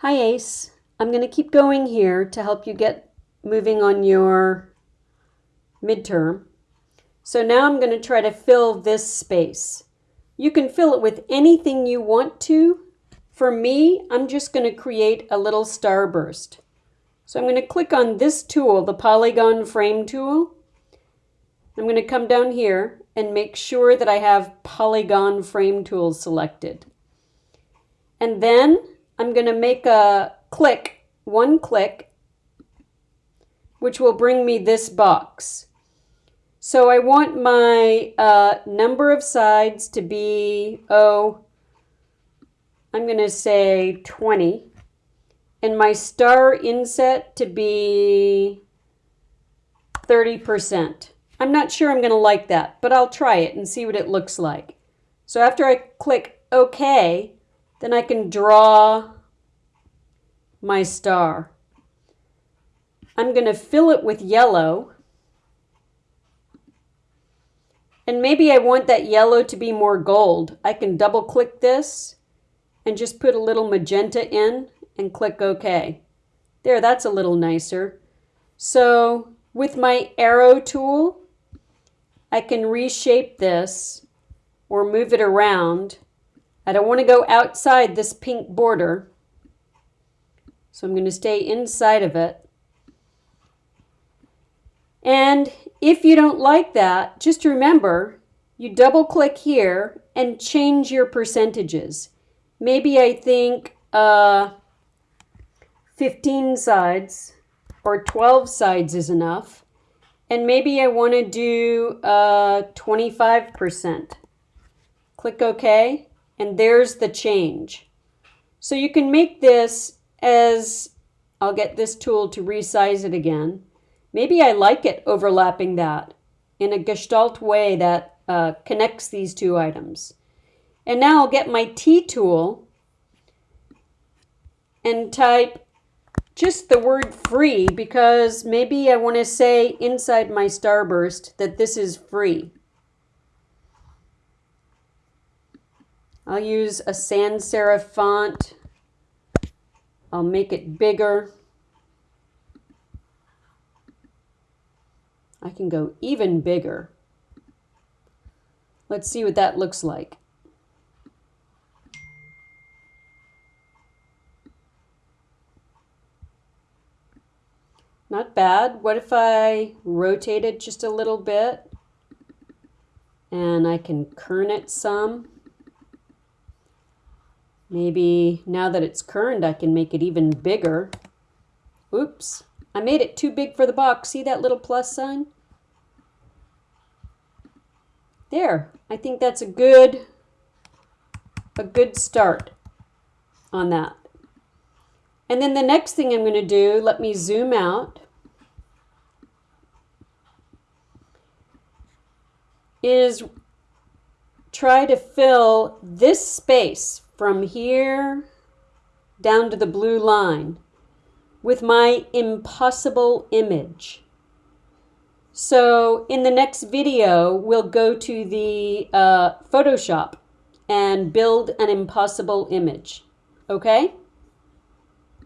Hi Ace. I'm going to keep going here to help you get moving on your midterm. So now I'm going to try to fill this space. You can fill it with anything you want to. For me, I'm just going to create a little starburst. So I'm going to click on this tool, the polygon frame tool. I'm going to come down here and make sure that I have polygon frame tool selected. And then I'm going to make a click, one click, which will bring me this box. So I want my uh, number of sides to be, oh, I'm going to say 20. And my star inset to be 30%. I'm not sure I'm going to like that, but I'll try it and see what it looks like. So after I click OK, then I can draw my star. I'm going to fill it with yellow. And maybe I want that yellow to be more gold. I can double click this and just put a little magenta in and click OK. There, that's a little nicer. So with my arrow tool, I can reshape this or move it around. I don't want to go outside this pink border. So I'm going to stay inside of it. And if you don't like that, just remember, you double click here and change your percentages. Maybe I think uh, 15 sides or 12 sides is enough. And maybe I want to do uh, 25%. Click OK, and there's the change. So you can make this as, I'll get this tool to resize it again. Maybe I like it overlapping that in a gestalt way that uh, connects these two items. And now I'll get my T tool and type just the word free because maybe I want to say inside my starburst that this is free. I'll use a sans serif font. I'll make it bigger. I can go even bigger. Let's see what that looks like. Not bad. What if I rotate it just a little bit and I can kern it some? Maybe now that it's kerned, I can make it even bigger. Oops, I made it too big for the box. See that little plus sign? There, I think that's a good, a good start on that. And then the next thing I'm going to do, let me zoom out, is try to fill this space from here down to the blue line with my impossible image. So in the next video, we'll go to the uh, Photoshop and build an impossible image. Okay?